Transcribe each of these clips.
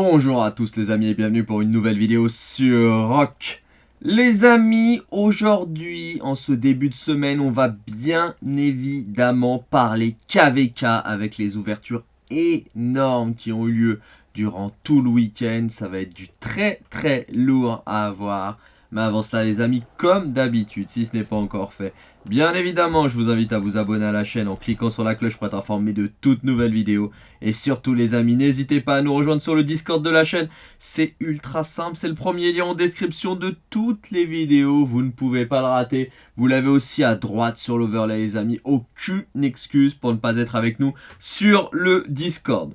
Bonjour à tous les amis et bienvenue pour une nouvelle vidéo sur Rock. Les amis, aujourd'hui, en ce début de semaine, on va bien évidemment parler KVK avec les ouvertures énormes qui ont eu lieu durant tout le week-end. Ça va être du très très lourd à avoir. Mais avant cela les amis, comme d'habitude, si ce n'est pas encore fait, bien évidemment je vous invite à vous abonner à la chaîne en cliquant sur la cloche pour être informé de toutes nouvelles vidéos. Et surtout les amis, n'hésitez pas à nous rejoindre sur le Discord de la chaîne, c'est ultra simple, c'est le premier lien en description de toutes les vidéos, vous ne pouvez pas le rater. Vous l'avez aussi à droite sur l'overlay les amis, aucune excuse pour ne pas être avec nous sur le Discord.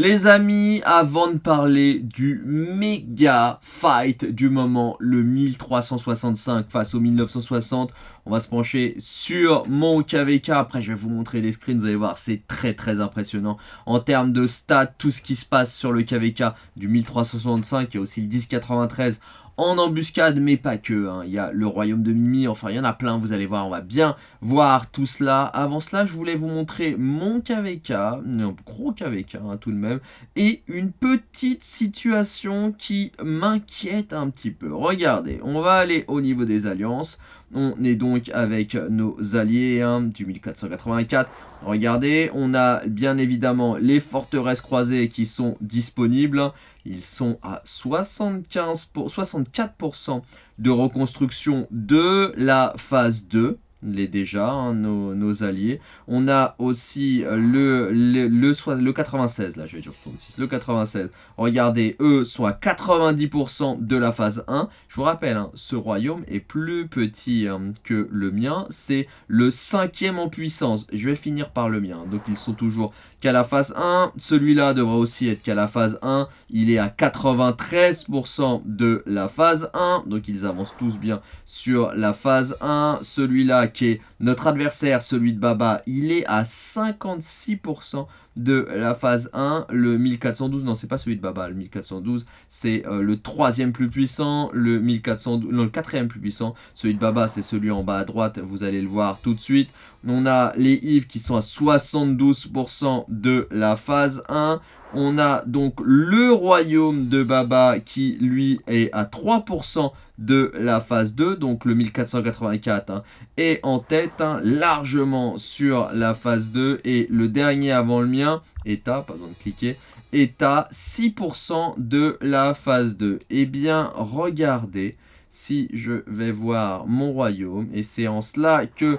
Les amis, avant de parler du méga fight du moment, le 1365 face au 1960, on va se pencher sur mon KVK. Après, je vais vous montrer des screens, vous allez voir, c'est très très impressionnant. En termes de stats, tout ce qui se passe sur le KVK du 1365 et aussi le 1093 en embuscade, mais pas que. Hein. Il y a le royaume de Mimi, enfin il y en a plein, vous allez voir, on va bien voir tout cela. Avant cela, je voulais vous montrer mon KVK, un gros KVK hein, tout de même, et une petite situation qui m'inquiète un petit peu. Regardez, on va aller au niveau des alliances. On est donc avec nos alliés hein, du 1484. Regardez, on a bien évidemment les forteresses croisées qui sont disponibles. Ils sont à 75 pour, 64% de reconstruction de la phase 2 les déjà, hein, nos, alliés. On a aussi le, le, le, 96, là je vais dire 66, le 96. Regardez, eux sont à 90% de la phase 1. Je vous rappelle, hein, ce royaume est plus petit hein, que le mien. C'est le cinquième en puissance. Je vais finir par le mien. Donc ils sont toujours qu'à la phase 1. Celui-là devrait aussi être qu'à la phase 1. Il est à 93% de la phase 1. Donc ils avancent tous bien sur la phase 1. Celui-là est notre adversaire, celui de Baba, il est à 56% de la phase 1. Le 1412, non, c'est pas celui de Baba. Le 1412, c'est euh, le troisième plus puissant. Le 1412, non, le quatrième plus puissant. Celui de Baba, c'est celui en bas à droite. Vous allez le voir tout de suite. On a les Yves qui sont à 72% de la phase 1. On a donc le royaume de Baba qui lui est à 3% de la phase 2, donc le 1484 hein, est en tête hein, largement sur la phase 2 et le dernier avant le mien est à, pas besoin de cliquer, est à 6% de la phase 2. Eh bien regardez, si je vais voir mon royaume et c'est en cela que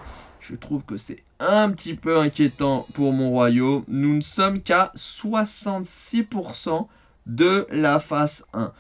je trouve que c'est un petit peu inquiétant pour mon royaume. Nous ne sommes qu'à 66% de la phase 1.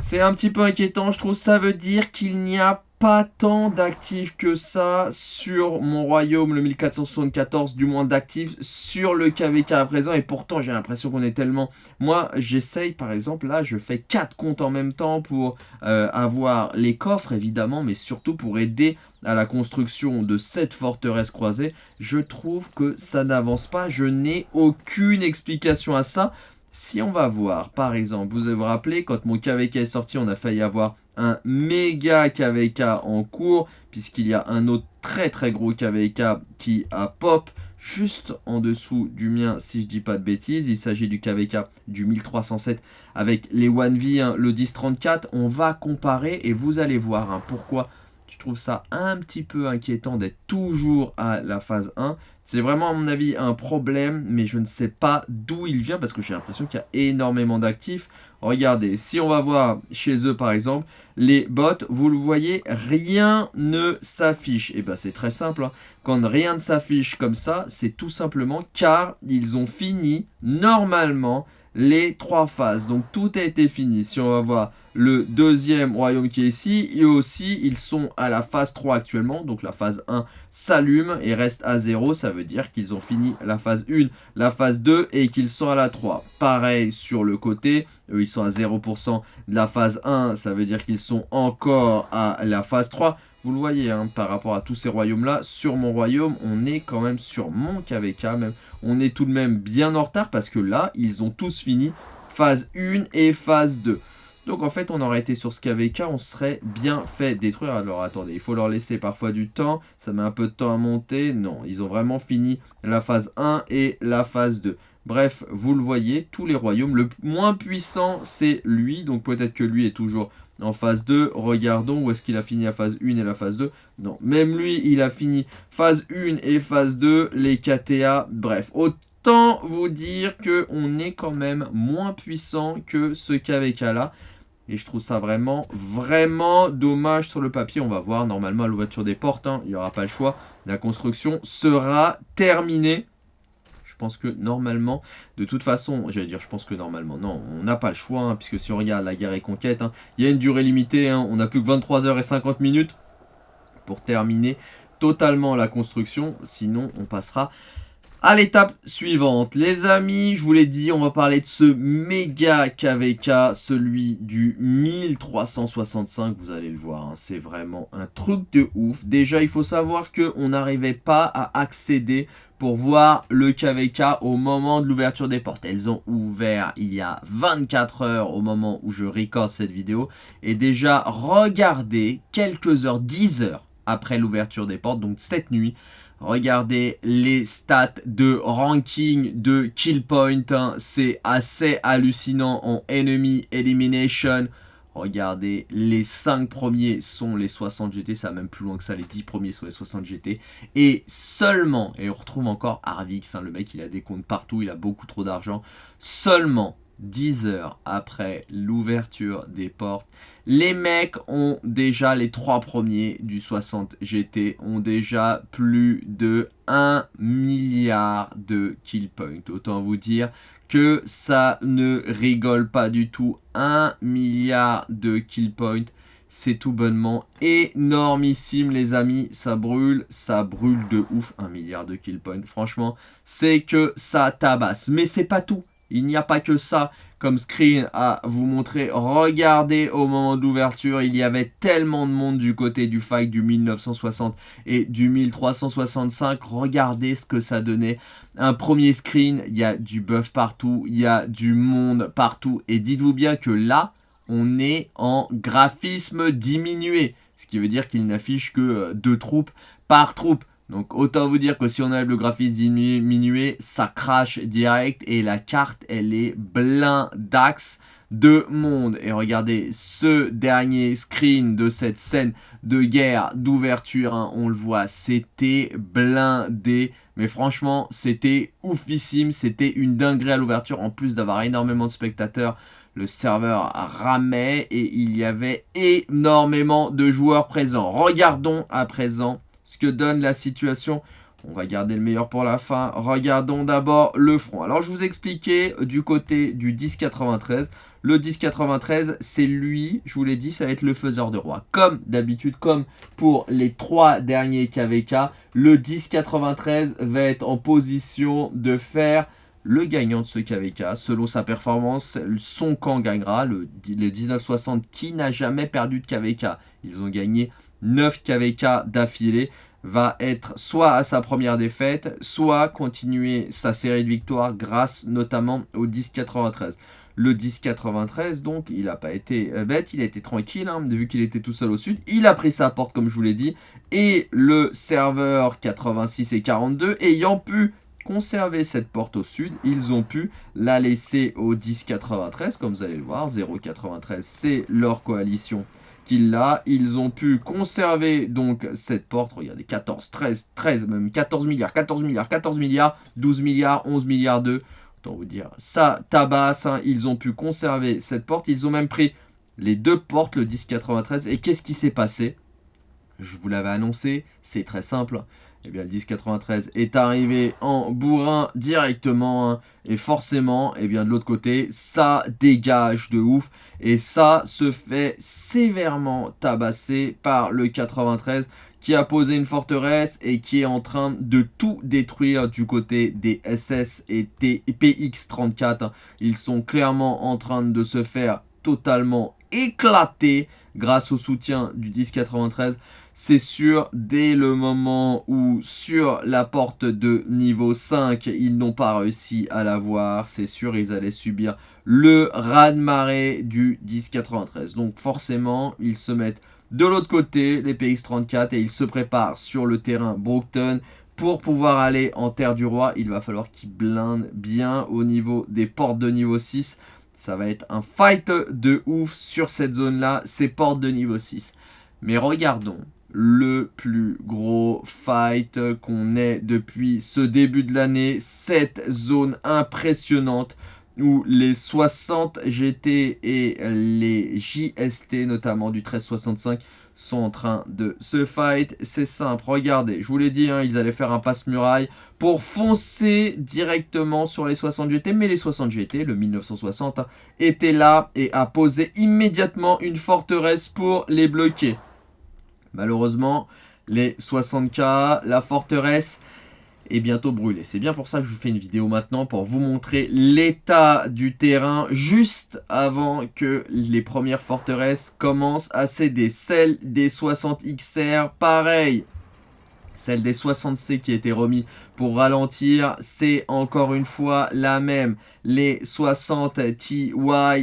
C'est un petit peu inquiétant, je trouve. Ça veut dire qu'il n'y a pas tant d'actifs que ça sur mon royaume, le 1474, du moins d'actifs sur le KVK à présent. Et pourtant, j'ai l'impression qu'on est tellement... Moi, j'essaye, par exemple, là, je fais 4 comptes en même temps pour euh, avoir les coffres, évidemment, mais surtout pour aider à la construction de cette forteresse croisée. Je trouve que ça n'avance pas. Je n'ai aucune explication à ça. Si on va voir, par exemple, vous vous rappelez, quand mon KVK est sorti, on a failli avoir un méga KVK en cours, puisqu'il y a un autre très très gros KVK qui a pop juste en dessous du mien, si je dis pas de bêtises. Il s'agit du KVK du 1307 avec les 1V, hein, le 1034. On va comparer et vous allez voir hein, pourquoi je trouve ça un petit peu inquiétant d'être toujours à la phase 1. C'est vraiment à mon avis un problème, mais je ne sais pas d'où il vient parce que j'ai l'impression qu'il y a énormément d'actifs. Regardez, si on va voir chez eux par exemple, les bots, vous le voyez, rien ne s'affiche. Et eh bien c'est très simple, hein. quand rien ne s'affiche comme ça, c'est tout simplement car ils ont fini normalement les trois phases. Donc tout a été fini. Si on va voir le deuxième royaume qui est ici, et aussi ils sont à la phase 3 actuellement. Donc la phase 1 s'allume et reste à 0. Ça veut dire qu'ils ont fini la phase 1, la phase 2 et qu'ils sont à la 3. Pareil sur le côté, eux ils sont à 0% de la phase 1. Ça veut dire qu'ils sont encore à la phase 3. Vous le voyez, hein, par rapport à tous ces royaumes-là, sur mon royaume, on est quand même sur mon KVK, même. On est tout de même bien en retard parce que là, ils ont tous fini phase 1 et phase 2. Donc en fait, on aurait été sur ce KVK, on serait bien fait détruire. Alors attendez, il faut leur laisser parfois du temps, ça met un peu de temps à monter. Non, ils ont vraiment fini la phase 1 et la phase 2. Bref, vous le voyez, tous les royaumes. Le moins puissant, c'est lui. Donc peut-être que lui est toujours en phase 2. Regardons où est-ce qu'il a fini la phase 1 et la phase 2. Non, même lui, il a fini phase 1 et phase 2. Les KTA, bref. Autant vous dire qu'on est quand même moins puissant que ce KVK là. Et je trouve ça vraiment, vraiment dommage sur le papier. On va voir normalement à l'ouverture des portes. Hein. il n'y aura pas le choix. La construction sera terminée. Je pense que normalement, de toute façon, j'allais dire, je pense que normalement, non, on n'a pas le choix, hein, puisque si on regarde la guerre et conquête, hein, il y a une durée limitée, on n'a plus que 23 h et 50 minutes pour terminer totalement la construction, sinon on passera à l'étape suivante, les amis, je vous l'ai dit, on va parler de ce méga KVK, celui du 1365, vous allez le voir, hein, c'est vraiment un truc de ouf. Déjà, il faut savoir qu'on n'arrivait pas à accéder pour voir le KVK au moment de l'ouverture des portes. Elles ont ouvert il y a 24 heures au moment où je recorde cette vidéo. Et déjà, regardez quelques heures, 10 heures après l'ouverture des portes, donc cette nuit, Regardez les stats de ranking de kill point. Hein. C'est assez hallucinant en enemy elimination. Regardez, les 5 premiers sont les 60 GT, ça va même plus loin que ça, les 10 premiers sont les 60 GT. Et seulement, et on retrouve encore Arvix, hein, le mec il a des comptes partout, il a beaucoup trop d'argent, seulement 10 heures après l'ouverture des portes, les mecs ont déjà, les trois premiers du 60 GT, ont déjà plus de 1 milliard de kill points. Autant vous dire que ça ne rigole pas du tout. 1 milliard de kill points. C'est tout bonnement énormissime les amis, ça brûle, ça brûle de ouf, 1 milliard de kill points. Franchement, c'est que ça tabasse. Mais c'est pas tout, il n'y a pas que ça comme screen à vous montrer. Regardez au moment d'ouverture, il y avait tellement de monde du côté du fight du 1960 et du 1365. Regardez ce que ça donnait. Un premier screen, il y a du buff partout, il y a du monde partout. Et dites-vous bien que là, on est en graphisme diminué. Ce qui veut dire qu'il n'affiche que euh, deux troupes par troupe. Donc autant vous dire que si on a le graphisme diminué, ça crache direct et la carte elle est blindax de monde. Et regardez ce dernier screen de cette scène de guerre d'ouverture, hein, on le voit, c'était blindé. Mais franchement, c'était oufissime, c'était une dinguerie à l'ouverture en plus d'avoir énormément de spectateurs le serveur ramait et il y avait énormément de joueurs présents. Regardons à présent ce que donne la situation. On va garder le meilleur pour la fin. Regardons d'abord le front. Alors, je vous expliquais du côté du 1093. Le 1093, c'est lui, je vous l'ai dit, ça va être le faiseur de roi. Comme d'habitude, comme pour les trois derniers KVK, le 1093 va être en position de faire le gagnant de ce KVK. Selon sa performance, son camp gagnera. Le, le 1960 qui n'a jamais perdu de KVK. Ils ont gagné 9 KVK d'affilée va être soit à sa première défaite, soit continuer sa série de victoires grâce notamment au 10-93. Le 10-93, donc, il n'a pas été euh, bête, il a été tranquille, hein, vu qu'il était tout seul au sud. Il a pris sa porte, comme je vous l'ai dit. Et le serveur 86 et 42, ayant pu conserver cette porte au sud, ils ont pu la laisser au 10-93, comme vous allez le voir. 0-93, c'est leur coalition qu'il a. Ils ont pu conserver donc cette porte. Regardez, 14, 13, 13, même 14 milliards, 14 milliards, 14 milliards, 12 milliards, 11 milliards de... Autant vous dire, ça tabasse. Hein. Ils ont pu conserver cette porte. Ils ont même pris les deux portes, le 1093. Et qu'est-ce qui s'est passé? Je vous l'avais annoncé, c'est très simple eh bien le 1093 est arrivé en bourrin directement. Hein. et forcément, eh bien de l'autre côté, ça dégage de ouf. Et ça se fait sévèrement tabasser par le 93 qui a posé une forteresse et qui est en train de tout détruire du côté des SS et PX34. Hein. Ils sont clairement en train de se faire totalement éclater grâce au soutien du 1093 c'est sûr, dès le moment où sur la porte de niveau 5, ils n'ont pas réussi à l'avoir, c'est sûr, ils allaient subir le raz-de-marée du 1093. Donc forcément, ils se mettent de l'autre côté, les PX34, et ils se préparent sur le terrain Brookton Pour pouvoir aller en Terre du Roi, il va falloir qu'il blinde bien au niveau des portes de niveau 6. Ça va être un fight de ouf sur cette zone-là, ces portes de niveau 6. Mais regardons le plus gros fight qu'on ait depuis ce début de l'année. Cette zone impressionnante où les 60 GT et les JST, notamment du 1365, sont en train de se fight. C'est simple, regardez, je vous l'ai dit, hein, ils allaient faire un passe-muraille pour foncer directement sur les 60 GT. Mais les 60 GT, le 1960, était là et a posé immédiatement une forteresse pour les bloquer. Malheureusement, les 60K, la forteresse est bientôt brûlée. C'est bien pour ça que je vous fais une vidéo maintenant pour vous montrer l'état du terrain juste avant que les premières forteresses commencent à céder. Celle des 60 XR, pareil, celle des 60C qui a été remis pour ralentir, c'est encore une fois la même. Les 60 TY,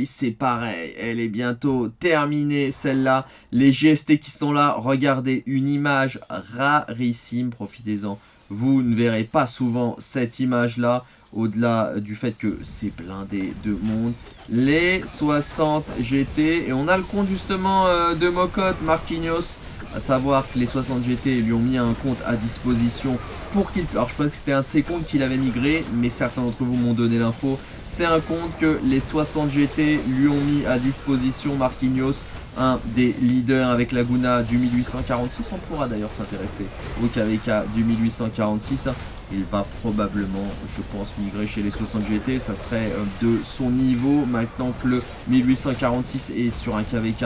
c'est pareil. Elle est bientôt terminée, celle-là. Les GST qui sont là, regardez, une image rarissime. Profitez-en. Vous ne verrez pas souvent cette image-là au-delà du fait que c'est blindé de monde. Les 60 GT, et on a le compte justement euh, de Mocotte, Marquinhos, à savoir que les 60 GT lui ont mis un compte à disposition pour qu'il... Alors je pense que c'était un de ses qu'il avait migré, mais certains d'entre vous m'ont donné l'info. C'est un compte que les 60 GT lui ont mis à disposition, Marquinhos, un des leaders avec Laguna du 1846. On pourra d'ailleurs s'intéresser au KVK du 1846. Il va probablement, je pense, migrer chez les 60 GT. Ça serait euh, de son niveau maintenant que le 1846 est sur un KVK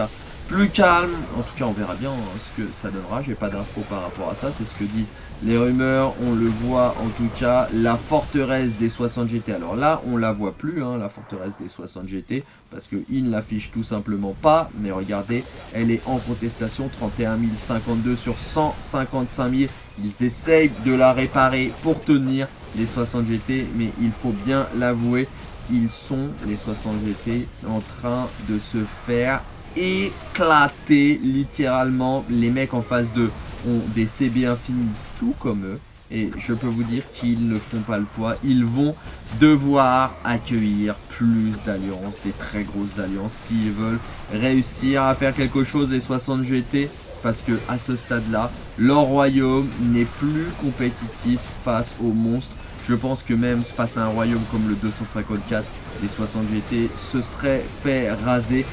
plus calme. En tout cas, on verra bien hein, ce que ça donnera. J'ai pas d'infos par rapport à ça. C'est ce que disent les rumeurs. On le voit en tout cas. La forteresse des 60 GT. Alors là, on la voit plus, hein, la forteresse des 60 GT. Parce qu'ils ne l'affichent tout simplement pas. Mais regardez, elle est en contestation. 31 052 sur 155 000. Ils essayent de la réparer pour tenir les 60 GT. Mais il faut bien l'avouer. Ils sont, les 60 GT, en train de se faire éclaté littéralement. Les mecs en face d'eux ont des CB infinis tout comme eux. Et je peux vous dire qu'ils ne font pas le poids. Ils vont devoir accueillir plus d'alliances, des très grosses alliances, s'ils veulent réussir à faire quelque chose des 60 GT. Parce que à ce stade-là, leur royaume n'est plus compétitif face aux monstres. Je pense que même face à un royaume comme le 254, les 60 GT se seraient fait raser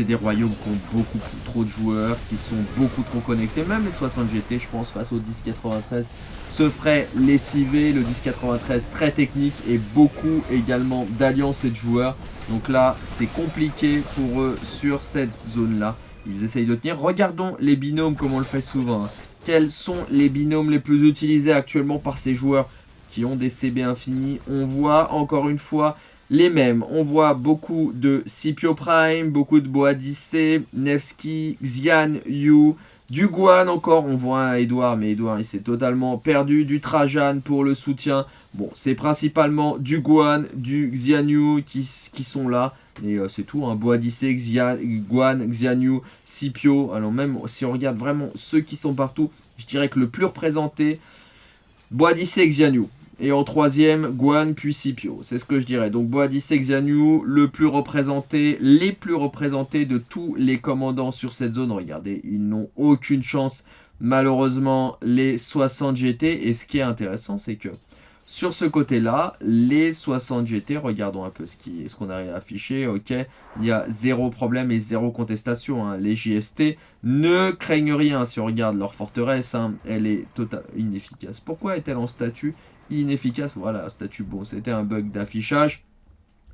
c'est des royaumes qui ont beaucoup trop de joueurs, qui sont beaucoup trop connectés. Même les 60 GT, je pense, face au 1093, se ferait lessiver. Le 1093 très technique et beaucoup également d'alliances et de joueurs. Donc là, c'est compliqué pour eux sur cette zone-là. Ils essayent de tenir. Regardons les binômes comme on le fait souvent. Hein. Quels sont les binômes les plus utilisés actuellement par ces joueurs qui ont des CB infinis On voit encore une fois les mêmes. On voit beaucoup de Scipio Prime, beaucoup de Boadicé, Nevsky, Xian Yu, du Guan encore, on voit un Edouard, mais Edouard il s'est totalement perdu, du Trajan pour le soutien. Bon, c'est principalement du Guan, du Xianyu qui, qui sont là. Et euh, c'est tout, hein. Boadicé, Xian, Guan, Xianyu, Scipio. Alors même si on regarde vraiment ceux qui sont partout, je dirais que le plus représenté, Boadicé et Xianyu. Et en troisième, Guan puis Scipio. C'est ce que je dirais. Donc Boadicé Xianyu, le plus représenté, les plus représentés de tous les commandants sur cette zone. Regardez, ils n'ont aucune chance. Malheureusement, les 60 GT. Et ce qui est intéressant, c'est que sur ce côté-là, les 60 GT, regardons un peu ce qu'on ce qu'on a affiché, ok, il y a zéro problème et zéro contestation. Hein. Les JST ne craignent rien. Si on regarde leur forteresse, hein, elle est totalement inefficace. Pourquoi est-elle en statut inefficace. Voilà, statut bon, c'était un bug d'affichage.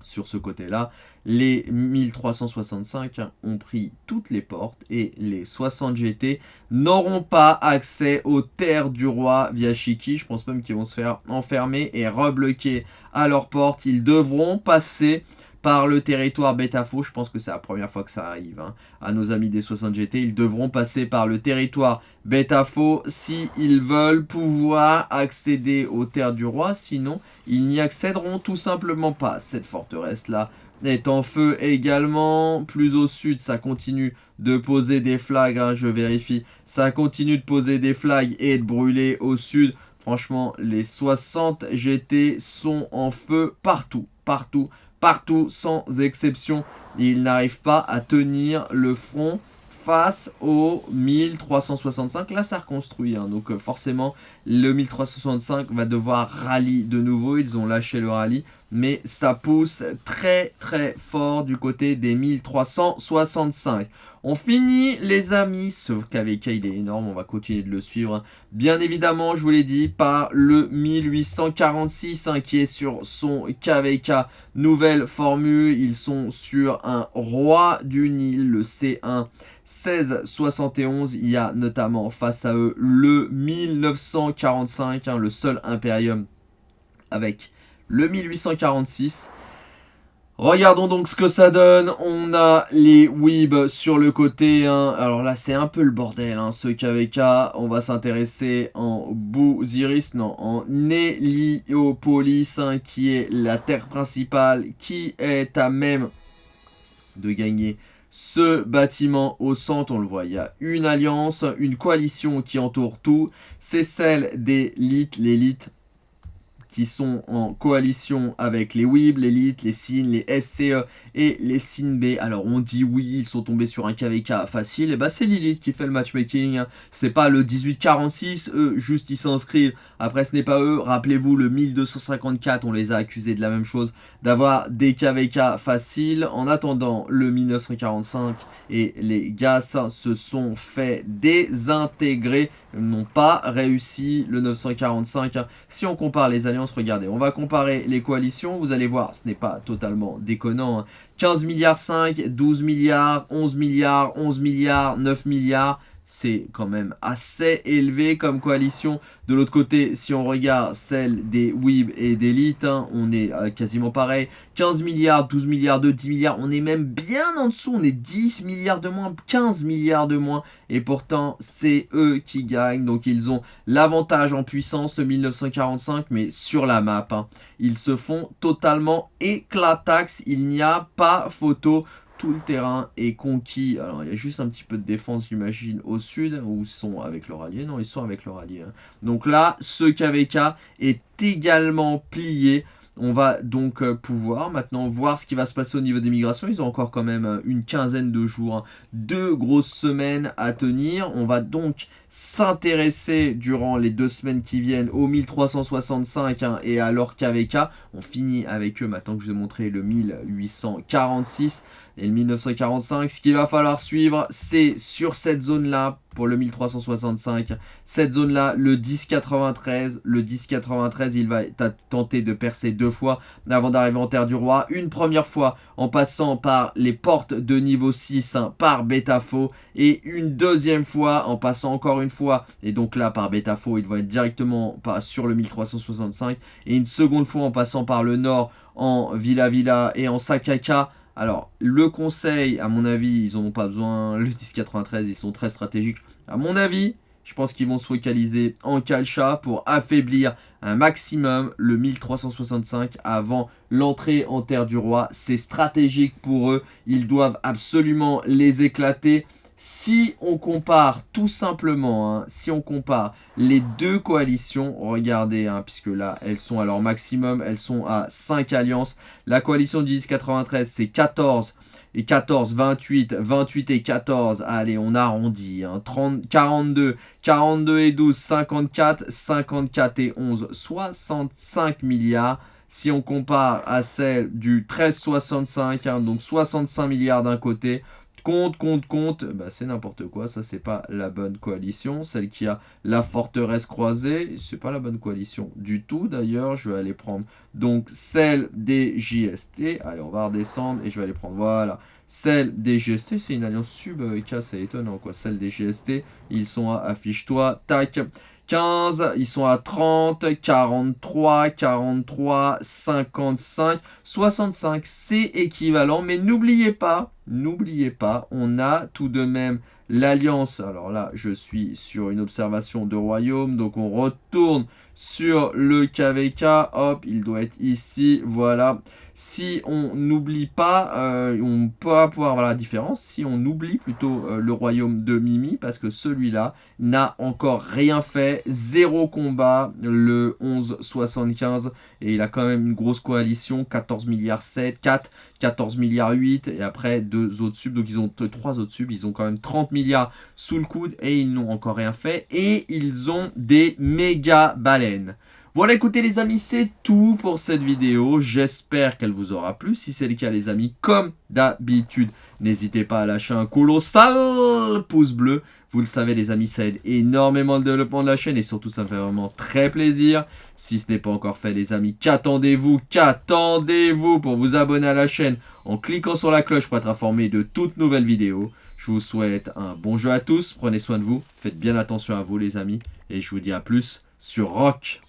Sur ce côté-là, les 1365 ont pris toutes les portes et les 60 GT n'auront pas accès aux terres du roi via Shiki. Je pense même qu'ils vont se faire enfermer et rebloquer à leurs portes. Ils devront passer par le territoire Betafo. Je pense que c'est la première fois que ça arrive hein. à nos amis des 60 GT. Ils devront passer par le territoire Betafo s'ils veulent pouvoir accéder aux terres du roi. Sinon, ils n'y accéderont tout simplement pas. Cette forteresse-là est en feu également. Plus au sud, ça continue de poser des flags. Hein, je vérifie. Ça continue de poser des flags et de brûler au sud. Franchement, les 60 GT sont en feu partout, partout, partout, sans exception. Ils n'arrivent pas à tenir le front face au 1365. Là, ça reconstruit. Hein. donc, euh, forcément, le 1365 va devoir rallye de nouveau. Ils ont lâché le rallye. Mais ça pousse très, très fort du côté des 1365. On finit, les amis. Ce KVK, il est énorme. On va continuer de le suivre. Bien évidemment, je vous l'ai dit, par le 1846 hein, qui est sur son KVK. Nouvelle formule. Ils sont sur un roi du Nil, le C1. 1671, il y a notamment face à eux le 1945, hein, le seul Imperium avec le 1846. Regardons donc ce que ça donne. On a les Weeb sur le côté. Hein. Alors là, c'est un peu le bordel, hein, ce KVK. On va s'intéresser en Bouziris, non, en Héliopolis, hein, qui est la terre principale, qui est à même de gagner ce bâtiment au centre, on le voit, il y a une alliance, une coalition qui entoure tout. C'est celle des l'élite, l'élite qui sont en coalition avec les WIB, l'élite, les SIN, les SCE et les SIN-B. Alors on dit oui, ils sont tombés sur un KVK facile, et bah c'est l'élite qui fait le matchmaking, c'est pas le 1846, eux juste ils s'inscrivent, après ce n'est pas eux, rappelez-vous le 1254, on les a accusés de la même chose, d'avoir des KVK faciles, en attendant le 1945 et les gars se sont fait désintégrer, n'ont pas réussi le 945. Si on compare les alliances, regardez, on va comparer les coalitions, vous allez voir, ce n'est pas totalement déconnant. 15 hein. milliards 5, 12 milliards, 11 milliards, 11 milliards, 9 milliards, c'est quand même assez élevé comme coalition. De l'autre côté, si on regarde celle des WIB et d'Elite, hein, on est euh, quasiment pareil. 15 milliards, 12 milliards de 10 milliards, on est même bien en dessous, on est 10 milliards de moins, 15 milliards de moins. Et pourtant, c'est eux qui gagnent, donc ils ont l'avantage en puissance, le 1945, mais sur la map. Hein. Ils se font totalement éclatax, il n'y a pas photo tout le terrain est conquis. Alors, il y a juste un petit peu de défense, j'imagine, au sud, où ils sont avec leur allié. Non, ils sont avec leur allié. Hein. Donc là, ce KVK est également plié. On va donc euh, pouvoir maintenant voir ce qui va se passer au niveau des migrations. Ils ont encore quand même euh, une quinzaine de jours, hein. deux grosses semaines à tenir. On va donc s'intéresser durant les deux semaines qui viennent au 1365 hein, et à KVK. On finit avec eux maintenant que je vous ai montré le 1846 et le 1945. Ce qu'il va falloir suivre, c'est sur cette zone-là, pour le 1365, cette zone-là, le 1093. Le 1093, il va tenter de percer deux fois avant d'arriver en Terre du Roi. Une première fois en passant par les portes de niveau 6, hein, par Betafo. Et une deuxième fois en passant encore une fois, et donc là par Betafo, il va être directement sur le 1365. Et une seconde fois en passant par le nord en Villa Villa et en Sakaka alors, le conseil, à mon avis, ils n'en ont pas besoin. Le 1093, ils sont très stratégiques. À mon avis, je pense qu'ils vont se focaliser en Kalcha pour affaiblir un maximum le 1365 avant l'entrée en Terre du Roi. C'est stratégique pour eux. Ils doivent absolument les éclater. Si on compare tout simplement, hein, si on compare les deux coalitions, regardez, hein, puisque là, elles sont à leur maximum, elles sont à 5 alliances. La coalition du 1093, c'est 14 et 14, 28, 28 et 14, allez, on arrondit, 30, 42, 42 et 12, 54, 54 et 11, 65 milliards. Si on compare à celle du 1365, hein, donc 65 milliards d'un côté, Compte, compte, compte, bah, c'est n'importe quoi, ça c'est pas la bonne coalition. Celle qui a la forteresse croisée, c'est pas la bonne coalition du tout d'ailleurs. Je vais aller prendre donc celle des JST. Allez, on va redescendre et je vais aller prendre, voilà. Celle des GST, c'est une alliance sub, c'est étonnant quoi. Celle des GST, ils sont à affiche-toi, tac. 15, ils sont à 30, 43, 43, 55, 65, c'est équivalent. Mais n'oubliez pas, n'oubliez pas, on a tout de même l'alliance. Alors là, je suis sur une observation de royaume, donc on retourne sur le KVK. Hop, il doit être ici, voilà. Si on n'oublie pas, euh, on peut pouvoir voir la différence, si on oublie plutôt euh, le royaume de Mimi, parce que celui-là n'a encore rien fait, zéro combat, le 11-75, et il a quand même une grosse coalition, 14 milliards 7, 4, 14 milliards 8, et après deux autres subs, donc ils ont trois autres subs, ils ont quand même 30 milliards sous le coude, et ils n'ont encore rien fait, et ils ont des méga baleines. Voilà, écoutez les amis, c'est tout pour cette vidéo. J'espère qu'elle vous aura plu. Si c'est le cas les amis, comme d'habitude, n'hésitez pas à lâcher un colossal pouce bleu. Vous le savez les amis, ça aide énormément le développement de la chaîne et surtout ça me fait vraiment très plaisir. Si ce n'est pas encore fait les amis, qu'attendez-vous? Qu'attendez-vous pour vous abonner à la chaîne en cliquant sur la cloche pour être informé de toutes nouvelles vidéos? Je vous souhaite un bon jeu à tous, prenez soin de vous, faites bien attention à vous les amis et je vous dis à plus sur Rock